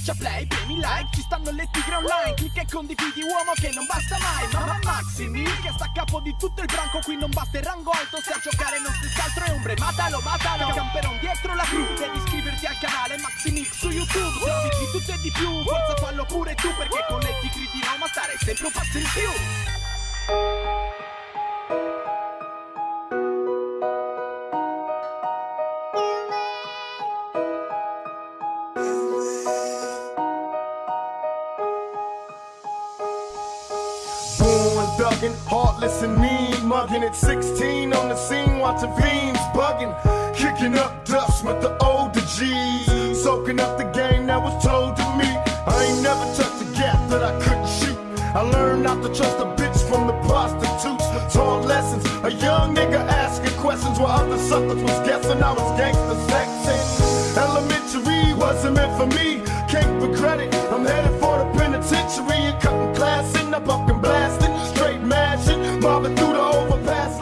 Schiaccia play, premi like, ci stanno le tigre online Clicca e condividi uomo che non basta mai Mamma Maximi che sta a capo di tutto il branco Qui non basta il rango alto, se a giocare non stessi altro è ombre Matalo, matalo, camperon dietro la cru Devi iscriverti al canale Maximix su YouTube Se di tutto e di più, forza fallo pure tu Perché con le tigre di Roma stare sempre un passo in più thuggin', heartless and mean, mugging at 16 on the scene, watching fiends bugging, kicking up dust with the older G's, soaking up the game that was told to me. I ain't never touched a gap that I couldn't shoot. I learned not to trust a bitch from the prostitutes. Taught lessons, a young nigga asking questions while other suckers was guessing I was gangster sexy. Elementary wasn't meant for me, can't regret it. I'm headed for the penitentiary and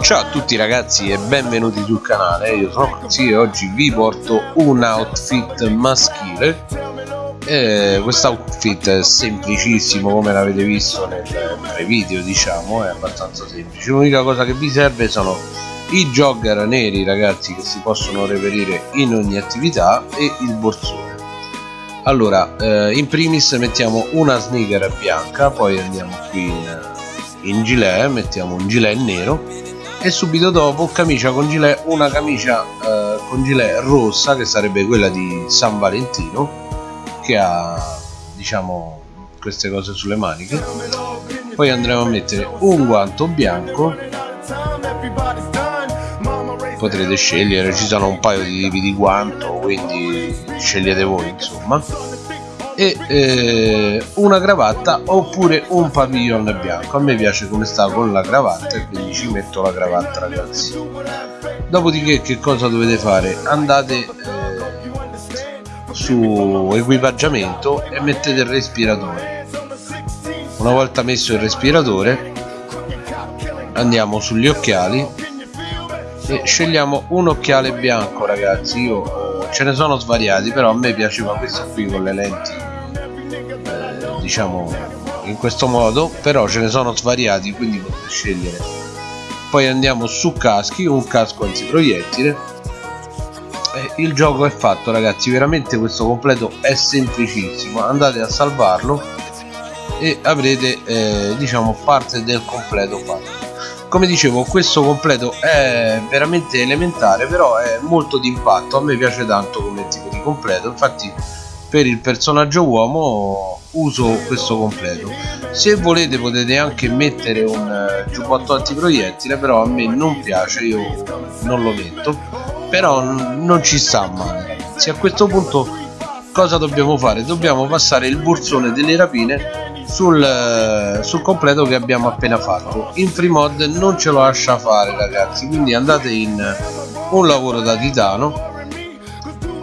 Ciao a tutti ragazzi e benvenuti sul canale, io sono Maxi e oggi vi porto un outfit maschile. E questo outfit è semplicissimo come l'avete visto nel, nei video diciamo, è abbastanza semplice. L'unica cosa che vi serve sono i jogger neri ragazzi che si possono reperire in ogni attività e il borsone. Allora eh, in primis mettiamo una sneaker bianca poi andiamo qui in, in gilet mettiamo un gilet nero e subito dopo camicia con gilet una camicia eh, con gilet rossa che sarebbe quella di San Valentino che ha diciamo queste cose sulle maniche. Poi andremo a mettere un guanto bianco. Potrete scegliere ci sono un paio di tipi di guanto quindi scegliete voi insomma e eh, una cravatta oppure un pavillon bianco. A me piace come sta con la cravatta e quindi ci metto la cravatta ragazzi. Dopodiché che cosa dovete fare? Andate eh, su equipaggiamento e mettete il respiratore. Una volta messo il respiratore andiamo sugli occhiali e scegliamo un occhiale bianco ragazzi. Io ce ne sono svariati però a me piaceva questo qui con le lenti. eh, diciamo in questo modo però ce ne sono svariati quindi potete scegliere. Poi andiamo su caschi un casco antiproiettile il gioco è fatto ragazzi veramente questo completo è semplicissimo. Andate a salvarlo e avrete eh, diciamo parte del completo fatto. Come dicevo questo completo è veramente elementare però è molto d'impatto. A me piace tanto come tipo di completo. Infatti per il personaggio uomo uso questo completo. Se volete potete anche mettere un eh, giubbotto antiproiettile però a me non piace io non lo metto. Però non ci sta male. Ragazzi a questo punto cosa dobbiamo fare? Dobbiamo passare il borsone delle rapine sul, sul completo che abbiamo appena fatto. In free mod non ce lo lascia fare ragazzi quindi andate in un lavoro da titano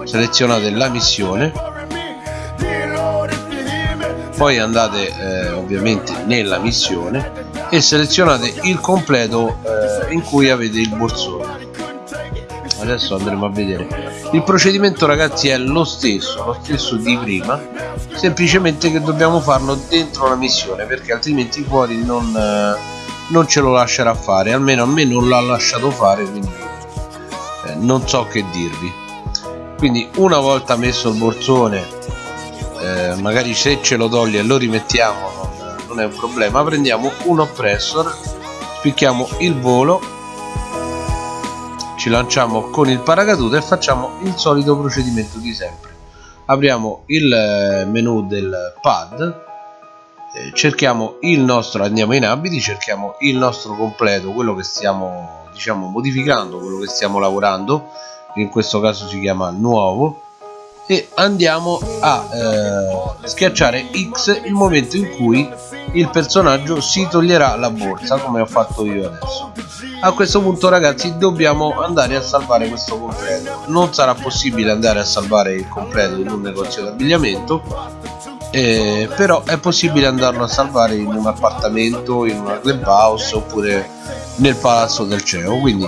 selezionate la missione poi andate eh, ovviamente nella missione e selezionate il completo eh, in cui avete il borsone. Adesso andremo a vedere. Il procedimento ragazzi è lo stesso lo stesso di prima semplicemente che dobbiamo farlo dentro la missione perché altrimenti fuori non, eh, non ce lo lascerà fare almeno a me non l'ha lasciato fare quindi eh, non so che dirvi. Quindi una volta messo il borsone eh, magari se ce lo toglie e lo rimettiamo non, non è un problema. Prendiamo un oppressor spicchiamo il volo ci lanciamo con il paracadute e facciamo il solito procedimento di sempre. Apriamo il eh, menu del pad eh, cerchiamo il nostro andiamo in abiti cerchiamo il nostro completo quello che stiamo diciamo modificando quello che stiamo lavorando. In questo caso si chiama nuovo e andiamo a eh, schiacciare X il momento in cui il personaggio si toglierà la borsa come ho fatto io adesso. A questo punto ragazzi dobbiamo andare a salvare questo completo. Non sarà possibile andare a salvare il completo in un negozio d'abbigliamento eh, però è possibile andarlo a salvare in un appartamento in una clubhouse oppure nel palazzo del CEO. Quindi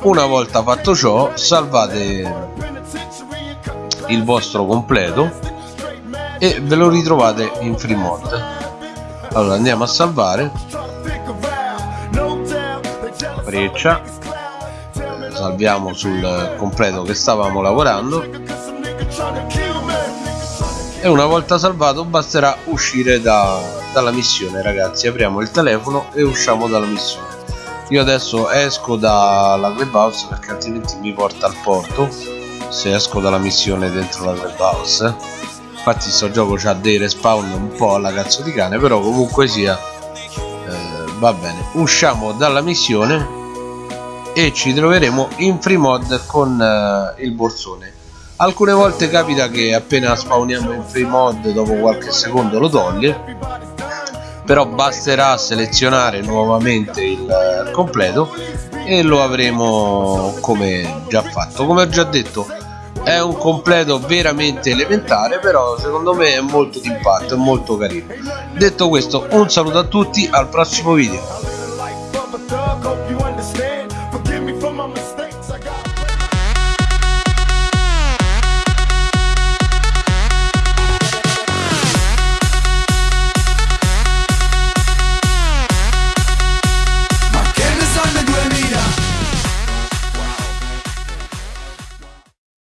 una volta fatto ciò salvate il vostro completo e ve lo ritrovate in free mod allora andiamo a salvare. Freccia salviamo sul completo che stavamo lavorando. E una volta salvato basterà uscire da, dalla missione ragazzi. Apriamo il telefono e usciamo dalla missione. Io adesso esco dalla clubhouse perché altrimenti mi porta al porto se esco dalla missione dentro la clubhouse infatti sto gioco ha dei respawn un po' alla cazzo di cane però comunque sia eh, va bene. Usciamo dalla missione e ci troveremo in free mod con eh, il borsone. Alcune volte capita che appena spawniamo in free mod dopo qualche secondo lo toglie però basterà selezionare nuovamente il eh, completo e lo avremo come già fatto. Come ho già detto è un completo veramente elementare però secondo me è molto d'impatto è molto carino. Detto questo un saluto a tutti al prossimo video